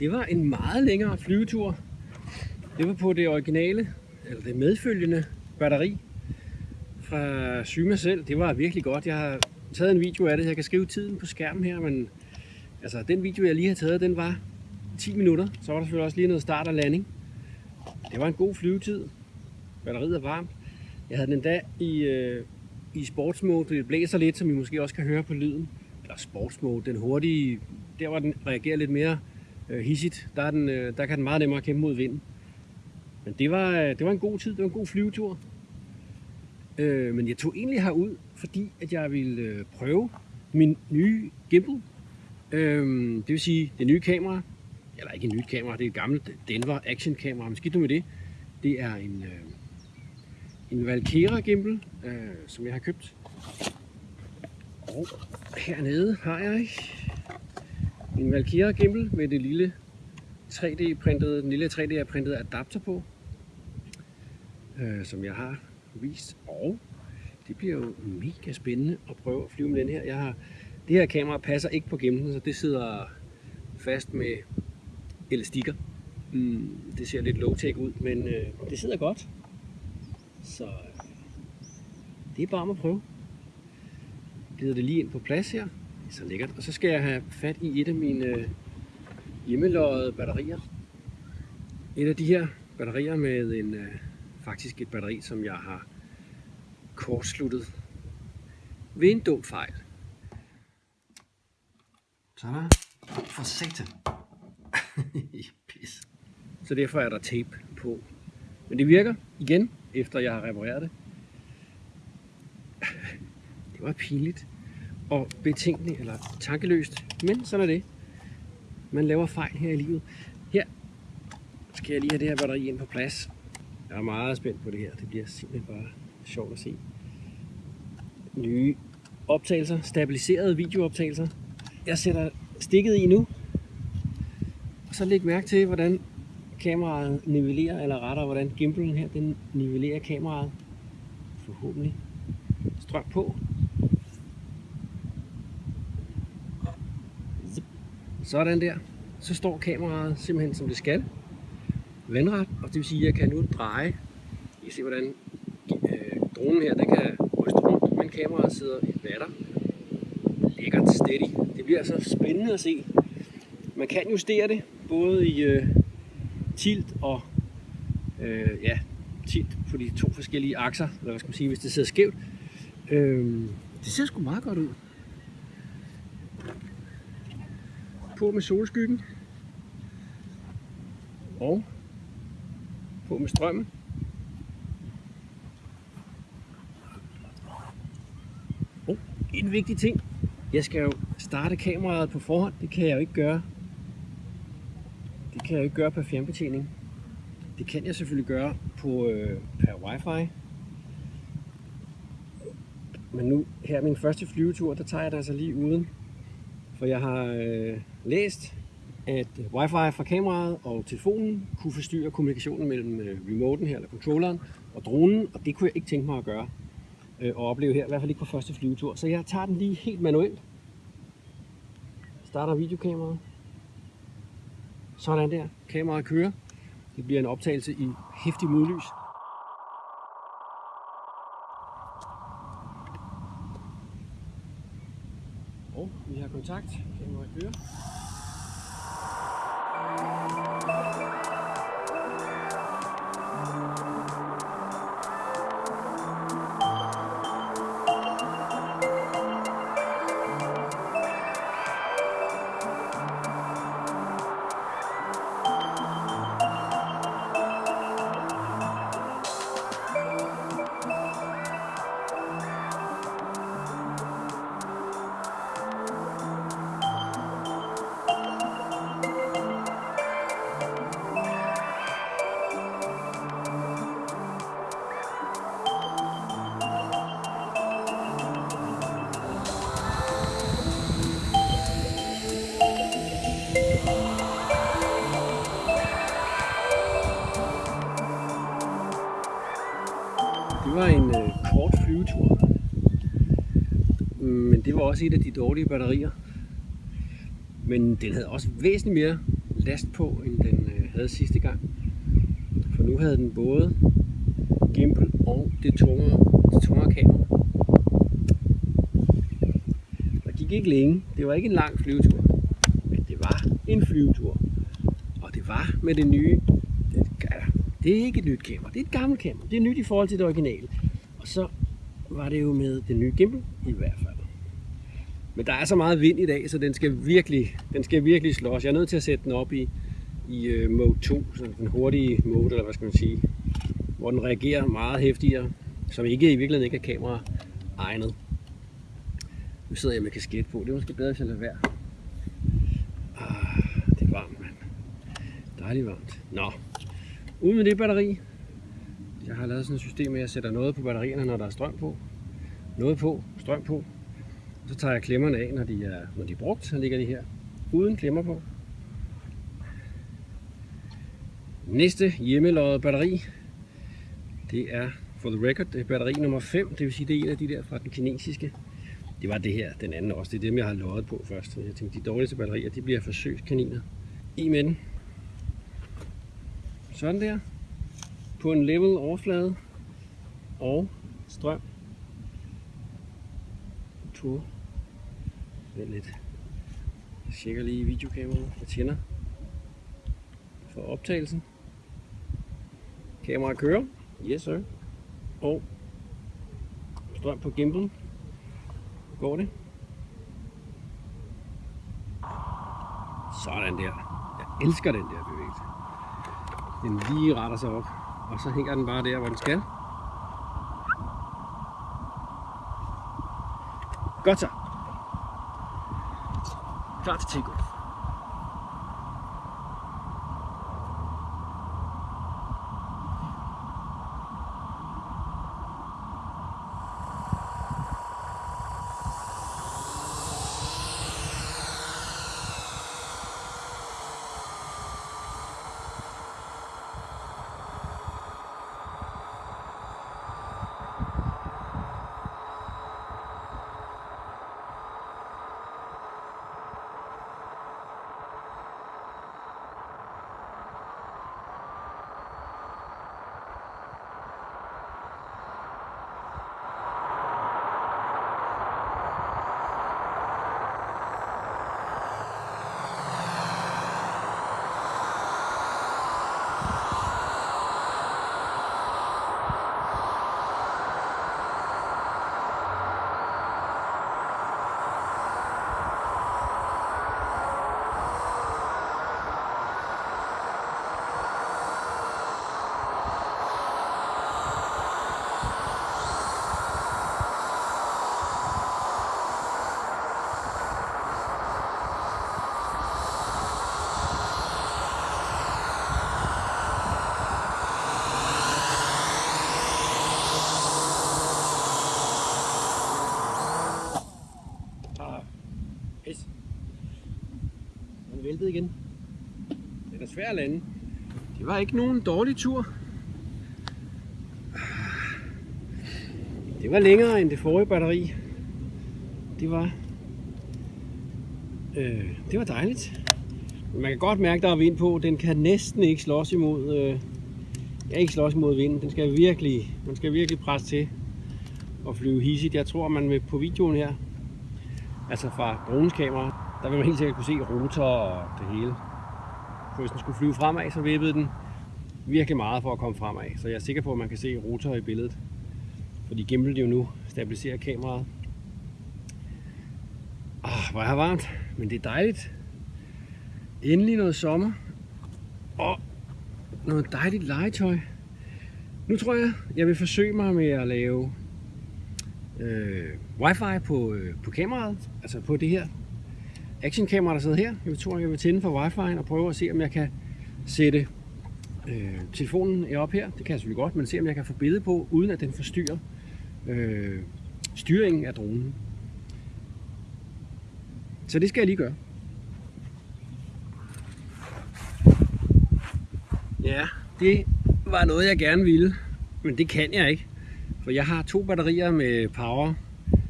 Det var en meget længere flyvetur. Det var på det originale, eller det medfølgende batteri fra Syma selv. Det var virkelig godt. Jeg har taget en video af det. Jeg kan skrive tiden på skærmen her, men altså, den video, jeg lige har taget, den var 10 minutter. Så var der selvfølgelig også lige noget start og landing. Det var en god flyvetid. Batteriet er varmt. Jeg havde den endda i, øh, i sportsmode. Det blæser lidt, som I måske også kan høre på lyden. Eller sportsmode, den hurtige, der hvor den reagerer lidt mere øh, hissigt, der, er den, øh, der kan den meget nemmere kæmpe mod vinden. Men det var, øh, det var en god tid, det var en god flyvetur. Øh, men jeg tog egentlig herud, fordi at jeg ville øh, prøve min nye gimbal. Øhm, det vil sige det nye kamera, eller ikke et nyt kamera, det er et gammelt Denver Action kamera, men skidt nu med det. Det er en, øh, en Valkera gimbal, øh, som jeg har købt. Og hernede har jeg en Valkera gimbal med det lille 3D-printede, den lille 3D-printede adapter på, øh, som jeg har vist. Og det bliver jo mega spændende at prøve at flyve med den her. Jeg har, det her kamera passer ikke på gemmen, så det sidder fast med elastikker. Mm, det ser lidt low-tech ud, men øh, det sidder godt. Så øh, det er bare at prøve. Glider det lige ind på plads her. Det er så lækkert. Og så skal jeg have fat i et af mine øh, hjemmeløjede batterier. Et af de her batterier med en, øh, faktisk et batteri, som jeg har kortsluttet ved en dum fejl. Sådan. For satan. Pis. Så derfor er der tape på. Men det virker igen, efter jeg har repareret det. Det var pinligt og betænkeligt eller tankeløst, men sådan er det. Man laver fejl her i livet. Her skal jeg lige have det her batteri ind på plads. Jeg er meget spændt på det her. Det bliver simpelthen bare sjovt at se. Nye optagelser, stabiliserede videooptagelser. Jeg sætter stikket i nu. Og så læg mærke til, hvordan kameraet nivellerer, eller rettere, hvordan gimbalen her, den nivellerer kameraet. Forhåbentlig. Strøm på. Sådan der. Så står kameraet simpelthen som det skal. Vandret, og det vil sige, at jeg kan nu dreje. I kan se, hvordan øh, dronen her, den kan ryste rundt, men kameraet sidder i vatter. Lækkert steady. Det bliver altså spændende at se. Man kan justere det, både i øh, tilt og øh, ja, tilt på de to forskellige akser, eller hvad skal man sige, hvis det sidder skævt. Øh, det ser sgu meget godt ud. på med solskyggen og på med strømmen. Og en vigtig ting, jeg skal jo starte kameraet på forhånd, det kan jeg jo ikke gøre. Det kan jeg jo ikke gøre per fjernbetjening. Det kan jeg selvfølgelig gøre på øh, per wifi. Men nu her min første flyvetur, der tager jeg det altså lige uden for jeg har øh, læst, at wifi fra kameraet og telefonen kunne forstyrre kommunikationen mellem øh, remoten her, eller controlleren, og dronen, og det kunne jeg ikke tænke mig at gøre øh, og opleve her, i hvert fald ikke på første flyvetur. Så jeg tager den lige helt manuelt. Starter videokameraet. Sådan der. Kameraet kører. Det bliver en optagelse i hæftig modlys. Og vi har kontakt. Kameraet kører. var en øh, kort flyvetur. Men det var også et af de dårlige batterier. Men den havde også væsentligt mere last på, end den øh, havde sidste gang. For nu havde den både gimbal og det tungere, det tungere kamera. Der gik ikke længe. Det var ikke en lang flyvetur. Men det var en flyvetur. Og det var med det nye det, er ikke et nyt kamera. Det er et gammelt kamera. Det er nyt i forhold til det originale. Og så var det jo med den nye gimbal i hvert fald. Men der er så meget vind i dag, så den skal virkelig, den skal virkelig slås. Jeg er nødt til at sætte den op i, i uh, mode 2, så den hurtige mode, eller hvad skal man sige, hvor den reagerer meget hæftigere, som ikke i virkeligheden ikke er kamera egnet. Nu sidder jeg med kasket på, det er måske bedre, hvis jeg lader være. Ah, det er varmt, mand. Dejligt varmt. Nå, ud med det batteri. Jeg har lavet sådan et system med, at jeg sætter noget på batterierne, når der er strøm på. Noget på, strøm på. Så tager jeg klemmerne af, når de er, når de er brugt. Så ligger de her uden klemmer på. Næste hjemmeløjet batteri, det er for the record, det er batteri nummer 5, det vil sige, det er en af de der fra den kinesiske. Det var det her, den anden også. Det er dem, jeg har løjet på først. Jeg tænkte, de dårligste batterier, de bliver forsøgskaniner. I med den. Sådan der. På en level overflade. Og strøm. To. Vent lidt. Jeg tjekker lige videokameraet. Jeg tænder for optagelsen. Kameraet kører. Yes sir. Og strøm på gimbal. Går det? Sådan der. Jeg elsker den der bevægelse. Den lige retter sig op. Og så hænger den bare der, hvor den skal. Godt så. Klar til takeoff. Pis. Den væltede igen. Det er svær at lande. Det var ikke nogen dårlig tur. Det var længere end det forrige batteri. Det var øh, det var dejligt. Man kan godt mærke, der er vind på. Den kan næsten ikke slås imod øh, ja, ikke slås imod vinden. Den skal virkelig, man skal virkelig presse til og flyve hissigt. Jeg tror, man vil på videoen her altså fra dronens kamera, der vil man helt sikkert kunne se rotor og det hele. For hvis den skulle flyve fremad, så vippede den virkelig meget for at komme fremad. Så jeg er sikker på, at man kan se rotor i billedet. Fordi gimbal jo nu stabiliserer kameraet. Ah, hvor er varmt, men det er dejligt. Endelig noget sommer. Og noget dejligt legetøj. Nu tror jeg, jeg vil forsøge mig med at lave øh, wifi på, øh, på kameraet, altså på det her actionkamera, der sidder her. Jeg tror, jeg vil tænde for wifi og prøve at se, om jeg kan sætte øh, telefonen op her. Det kan jeg selvfølgelig godt, men se, om jeg kan få billede på, uden at den forstyrrer øh, styringen af dronen. Så det skal jeg lige gøre. Ja, det var noget, jeg gerne ville, men det kan jeg ikke. For jeg har to batterier med power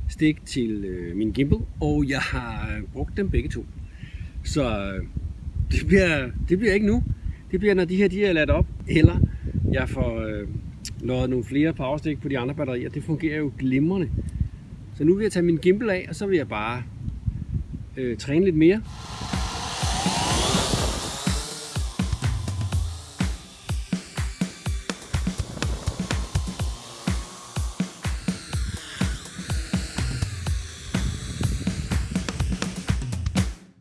stik til øh, min gimbal, og jeg har brugt dem begge to. Så øh, det bliver, det bliver ikke nu. Det bliver, når de her de er ladt op, eller jeg får øh, lavet nogle flere powerstik på de andre batterier. Det fungerer jo glimrende. Så nu vil jeg tage min gimbal af, og så vil jeg bare øh, træne lidt mere.